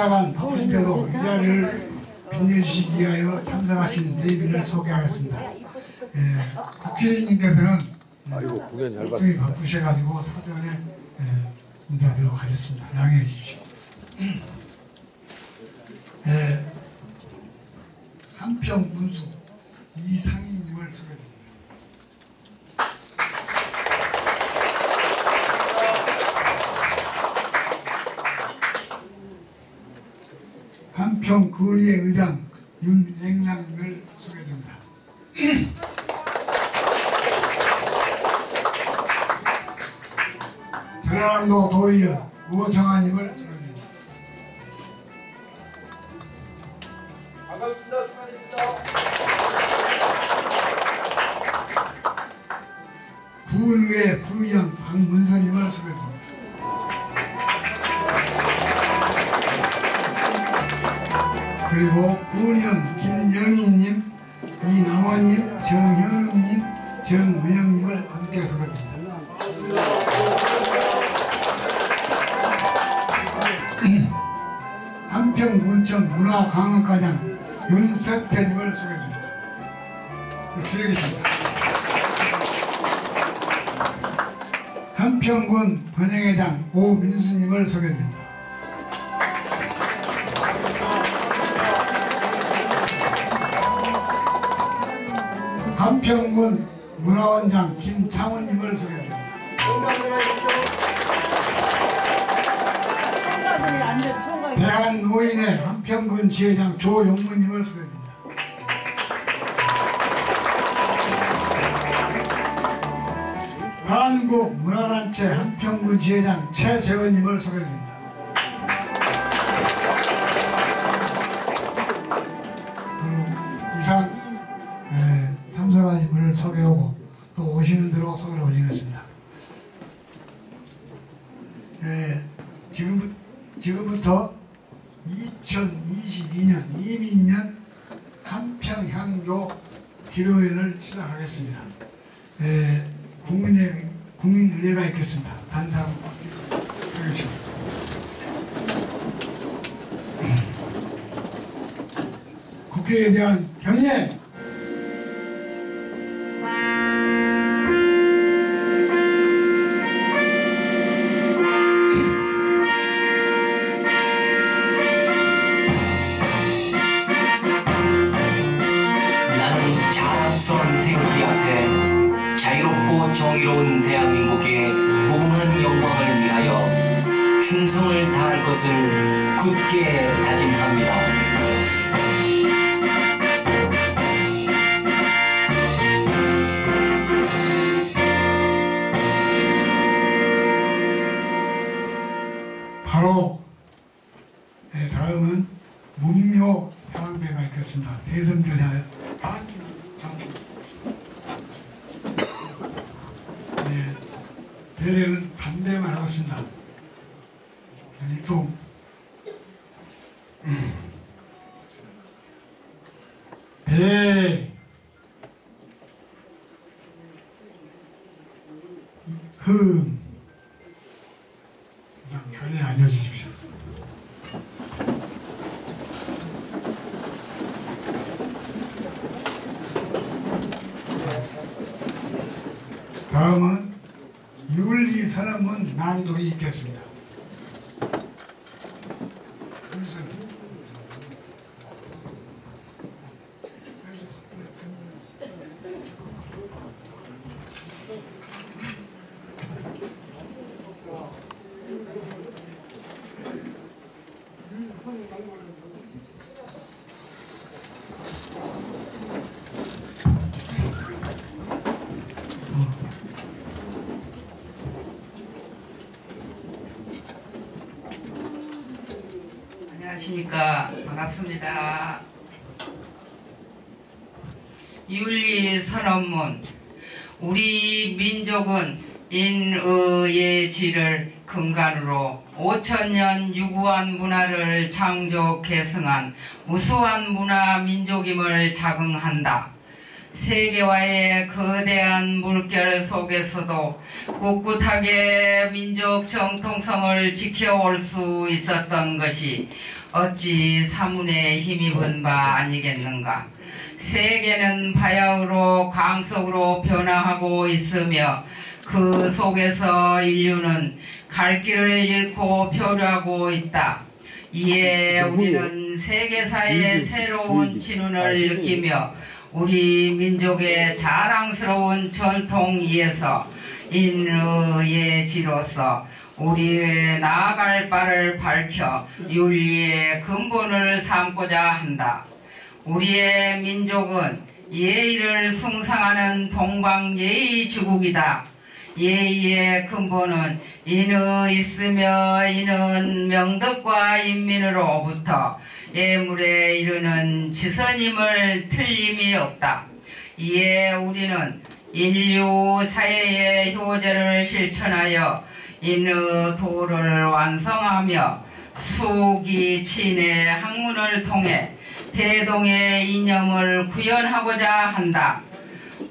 인사관 바쁘신데도 이 자리를 빛내주시기 위하여 참석하신 네분을 소개하겠습니다. 예, 국회의원님께서는 잘 봤. 굉장히 바쁘셔가지고 사전에 예, 인사드리도록 하겠습니다. 양해해 주십시오. 예, 한평 군수 이상희님을 소개드립니다. 한평 거리의 의장 윤앵랑님을 소개드립니다. 전라남도 도의원 우정아님을 한평군청 문화관광과장 윤석태님을 소개드립니다. 뒤에 계십니다. 한평군 번영회장 오민수님을 소개드립니다. 한평군 문화원장 김창원님을 소개드립니다. 대한 노인의 한평군 지회장 조용문님을 소개드립니다. 한국 문화단체 한평군 지회장 최재원님을 소개드립니다. 국회에 대한 경례. 낭독이 있겠습니다. 안녕하십니까 반갑습니다. 윤리 선언문 우리 민족은 인의의 질을 근간으로 5천년 유구한 문화를 창조 계승한 우수한 문화 민족임을 자긍한다. 세계와의 거대한 물결 속에서도 꿋꿋하게 민족 정통성을 지켜올 수 있었던 것이 어찌 사문에 힘입은 바 아니겠는가. 세계는 바야흐로 강속으로 변화하고 있으며 그 속에서 인류는 갈 길을 잃고 표류하고 있다. 이에 우리는 세계사의 새로운 진운을 느끼며 우리 민족의 자랑스러운 전통 위에서 인의의 지로서 우리의 나아갈 바를 밝혀 윤리의 근본을 삼고자 한다. 우리의 민족은 예의를 숭상하는 동방예의 주국이다. 예의의 근본은 인의 있으며 이는 명덕과 인민으로부터 예물에 이르는 지선임을 틀림이 없다. 이에 우리는 인류 사회의 효제를 실천하여 인의 도를 완성하며 수기 친의 학문을 통해 대동의 이념을 구현하고자 한다.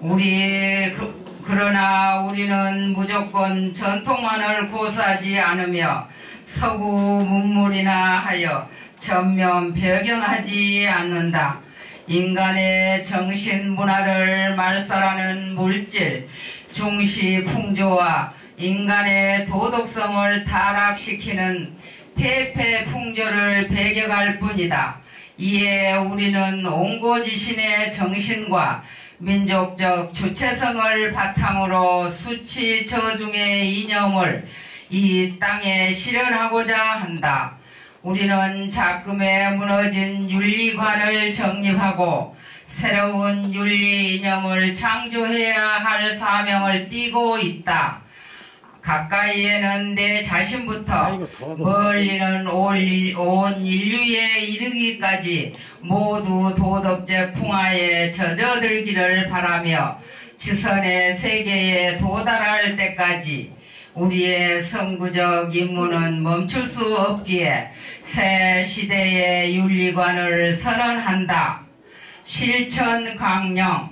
우리 그, 그러나 우리는 무조건 전통만을 고수하지 않으며 서구 문물이나 하여 전면 배경하지 않는다. 인간의 정신 문화를 말살하는 물질, 중시 풍조와 인간의 도덕성을 타락시키는 태폐 풍조를 배격할 뿐이다. 이에 우리는 옹고지신의 정신과 민족적 주체성을 바탕으로 수치 저중의 이념을 이 땅에 실현하고자 한다. 우리는 작금에 무너진 윤리관을 정립하고 새로운 윤리 이념을 창조해야 할 사명을 띠고 있다. 가까이에는 내 자신부터 멀리는 올- 온 인류에 이르기까지 모두 도덕적 풍화에 젖어들기를 바라며 지선의 세계에 도달할 때까지 우리의 선구적 임무는 멈출 수 없기에 새 시대의 윤리관을 선언한다. 실천 강령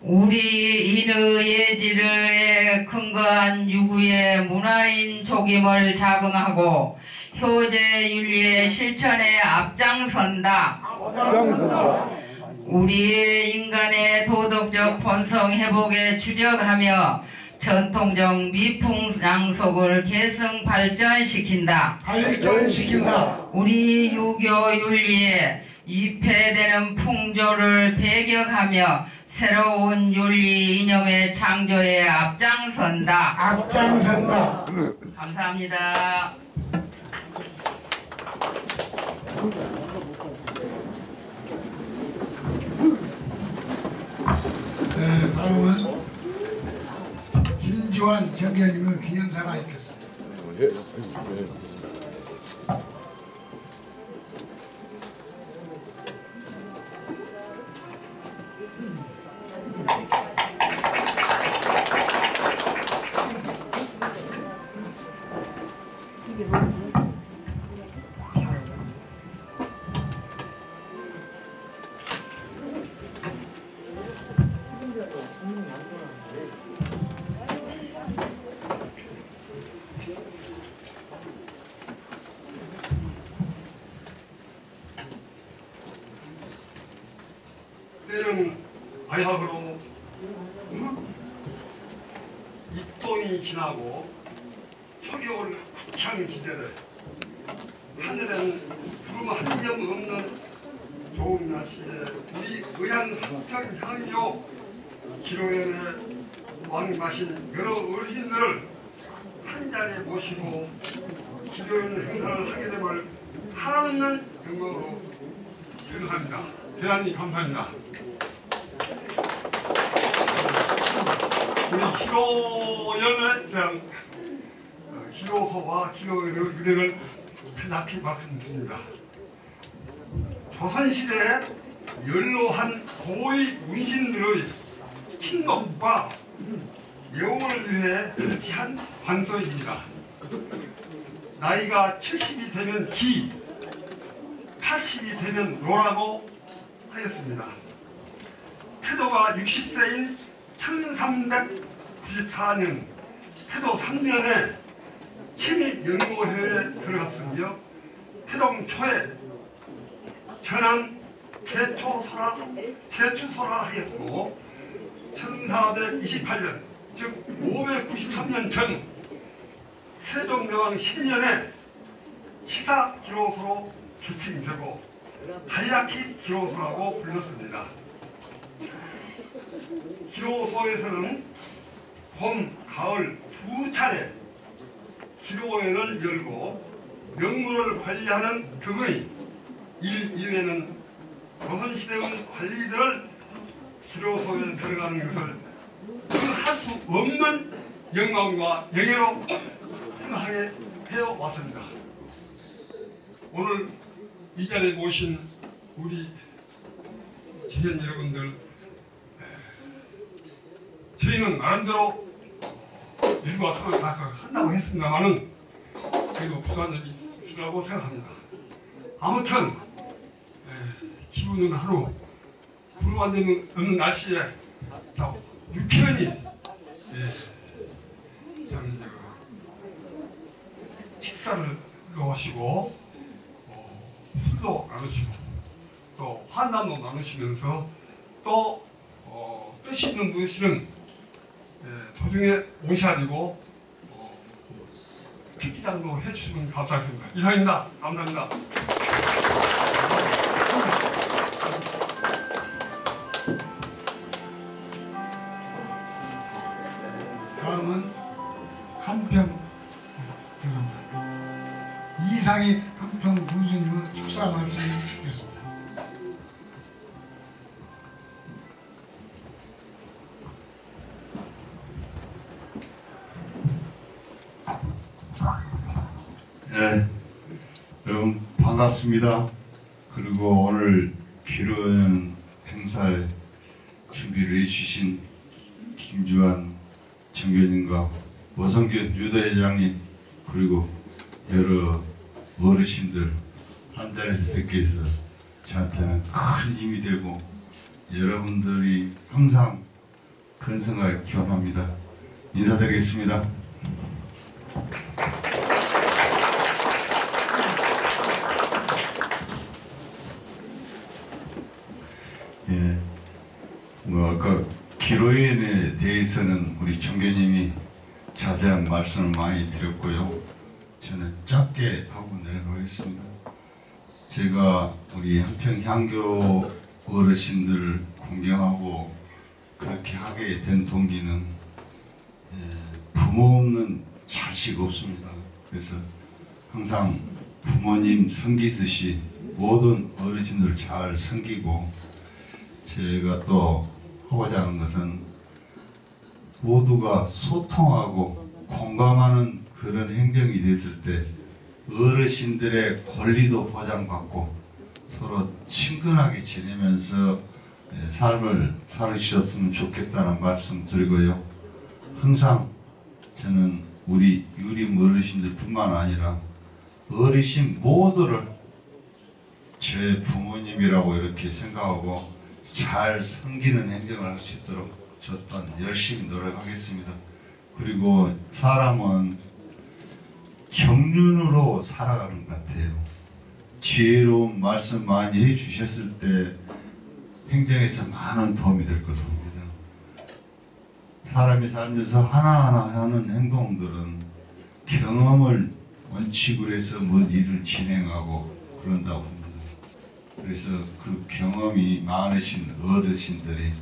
우리 인의 예지를 근거한 유구의 문화인 조김을 자긍하고 효제 윤리의 실천에 앞장선다. 우리 인간의 도덕적 본성 회복에 주력하며 전통적 미풍 양속을 계승 발전시킨다. 발전시킨다. 우리 유교 윤리에 위폐되는 풍조를 배격하며 새로운 윤리 이념의 창조에 앞장선다. 앞장선다. 감사합니다. 네, 다음은 김주환 정의원님의 기념사가 있겠습니다. 때는 바야흐로 입동이 지나고 후창 시대를 하늘엔 구름 한 점 없는 좋은 날씨에 우리 의한 합평 향교 기로연의 왕마신 여러 어르신들을 한 자리에 모시고 기도연 행사를 하게 됨을 한없는 영광으로 생각합니다. 대단히 감사합니다. 우리 대한 어, 기도서와 기도의 유래를 간략히 말씀드립니다. 조선시대 연로한 고위 문신들의 친목과 예우를 위해 설치한 관서입니다. 나이가 70이 되면 기, 80이 되면 노라고 하였습니다. 태도가 60세인 1394년 태도 3년에 친위 연구회에 들어갔으며 태동 초에 전한 개초설화 개추설화 하였고 1428년 즉 593년 전 세종대왕 10년에 시사 기록으로 개칭되고 간략히 기로소라고 불렀습니다. 기로소에서는 봄, 가을 두 차례 기로회를 열고 명물을 관리하는 등의 일 이외에는 조선시대의 관리들을 기로소에 들어가는 것을 할수 없는 영광과 영예로 생각하게 되어 왔습니다. 오늘 이 자리에 모신 우리 지현 여러분들 에, 저희는 나름대로 일과 성을 다해서 한다고 했습니다마는 그래도 부족한 점이 있으라고 생각합니다. 아무튼 에, 기분은 하루 불만 되는 어느 날씨에 자, 유쾌하니 예, 식사를 하시고 술도 나누시고 또 환담도 나누시면서 또 어, 뜻 있는 예, 도중에 오셔가지고 어, 특기장도 해주시면 감사하겠습니다. 이상입니다. 감사합니다. 네, 여러분 반갑습니다. 그리고 오늘 기로연 행사에 준비를 해주신 김주환 정교님과 오성균 유도회장님 그리고 여러 어르신들 한 자리에서 뵙게 해서 저한테는 큰 힘이 되고 여러분들이 항상 근성을 기원합니다. 인사드리겠습니다. 예. 뭐 아까 기로인에 대해서는 우리 총교님이 자세한 말씀을 많이 드렸고요. 저는 짧게 하고 내려가겠습니다. 제가 우리 한평 향교 어르신들을 공경하고 그렇게 하게 된 동기는 예, 부모 없는 자식 없습니다. 그래서 항상 부모님 섬기듯이 모든 어르신들을 잘 섬기고 제가 또 하고자 하는 것은 모두가 소통하고 공감하는 그런 행정이 됐을 때 어르신들의 권리도 보장받고 서로 친근하게 지내면서 예, 삶을 살으셨으면 좋겠다는 말씀 드리고요. 항상 저는 우리 유림 어르신들 뿐만 아니라 어르신 모두를 제 부모님이라고 이렇게 생각하고 잘 섬기는 행정을 할 수 있도록 저 또한 열심히 노력하겠습니다. 그리고 사람은 경륜으로 살아가는 것 같아요. 지혜로운 말씀 많이 해주셨을 때 행정에서 많은 도움이 될 것으로 봅니다. 사람이 살면서 하나하나 하는 행동들은 경험을 원칙으로 해서 뭐 일을 진행하고 그런다고. 그래서 그 경험이 많으신 어르신들이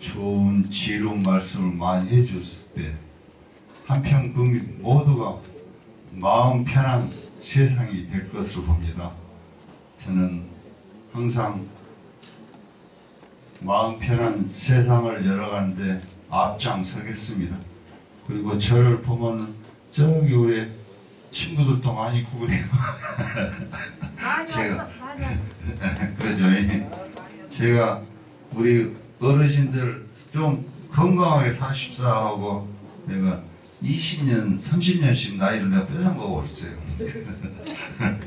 좋은 지혜로운 말씀을 많이 해줬을 때 한편 국민 모두가 마음 편한 세상이 될 것으로 봅니다. 저는 항상 마음 편한 세상을 열어가는데 앞장서겠습니다. 그리고 저를 보면 저기 우리 친구들도 많이 있고 그래요. 제가 그러죠. 예. 제가 우리 어르신들 좀 건강하게 사십사 하고 내가 20년, 30년씩 나이를 내가 뺏은 거고 있어요.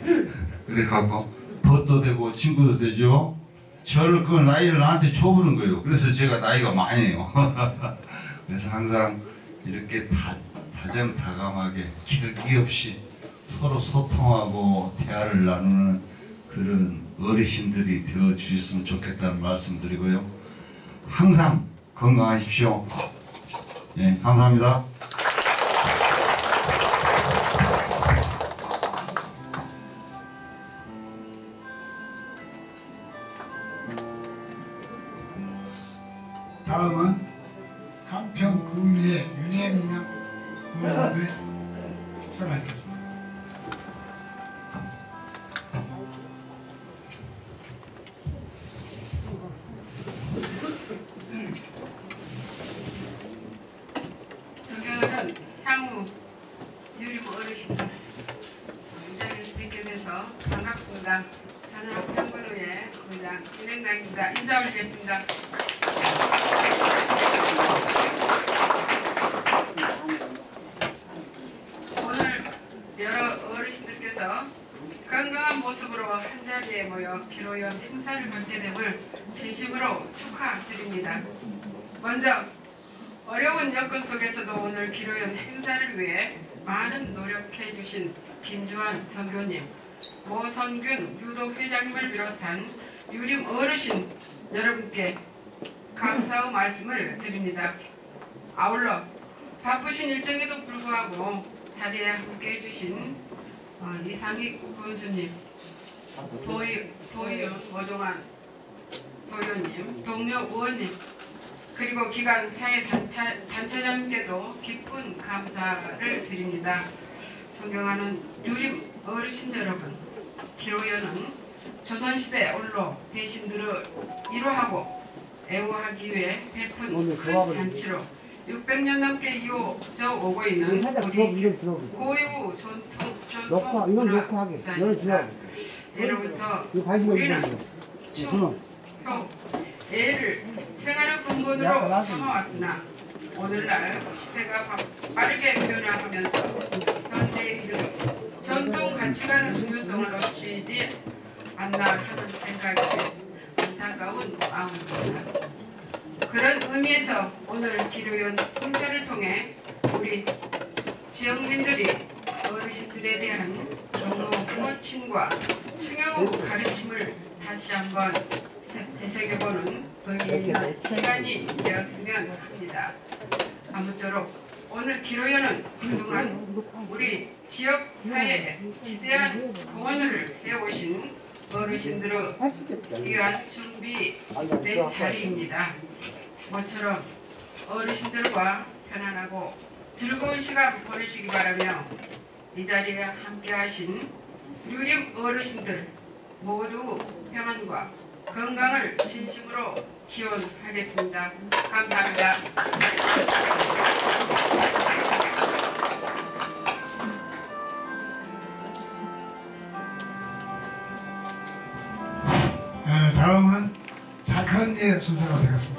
그래갖고 벗도 되고 친구도 되죠. 저를 그 나이를 나한테 줘보는 거예요. 그래서 제가 나이가 많아요. 그래서 항상 이렇게 다, 다정다감하게 격이 없이 서로 소통하고 대화를 나누는 그런 어르신들이 되어 주셨으면 좋겠다는 말씀 드리고요. 항상 건강하십시오. 예, 감사합니다. 존경하는 향후 유리부 어르신들 이 자리에 뵙게 돼서 반갑습니다. 저는 한평군의 군장 윤행당입니다. 인사 올리겠습니다. 오늘 여러 어르신들께서 건강한 모습으로 한자리에 모여 기로연 행사를 갖게 됨을 진심으로 축하드립니다. 먼저 어려운 여건 속에서도 오늘 기로연 행사를 위해 많은 노력해 주신 김주환 전교님, 모선균 유독회장님을 비롯한 유림 어르신 여러분께 감사의 말씀을 드립니다. 아울러 바쁘신 일정에도 불구하고 자리에 함께 해주신 어, 이상익 군수님, 도의, 도의원 오종환 도의원님, 동료 의원님, 그리고 기관 사회 단체, 단체장님께도 기쁜 감사를 드립니다. 존경하는 유림 어르신 여러분, 기로연은 조선시대 올로 대신들을 이루하고 애호하기 위해 베푼 큰 잔치로 600년 넘게 이어져 오고 있는 우리 고유 전통 전통 문화. 유산입니다. 예로부터 우리는 춤, 효, 애를 생활의 근본으로 삼아왔으나 오늘날 시대가 바- 빠르게 변화하면서 현대인들은 전통 가치관의 중요성을 놓치지 않나 하는 생각이 안타까운 마음입니다. 그런 의미에서 오늘 기료연 행사를 통해 우리 지역민들이 어르신들에 대한 경로 부모친과 충효 가르침을 다시 한번 세- 되새겨보는 의미 있는 시간이 되었으면 합니다. 아무쪼록 오늘 기로연은 그동안 우리 지역 사회에 지대한 공헌을 해오신 어르신들의 귀한 준비된 자리입니다. 모처럼 어르신들과 편안하고 즐거운 시간 보내시기 바라며 이 자리에 함께하신 유림 어르신들 모두 평안과 건강을 진심으로 기원하겠습니다. 감사합니다. 에, 다음은 작은예 순서가 되겠습니다.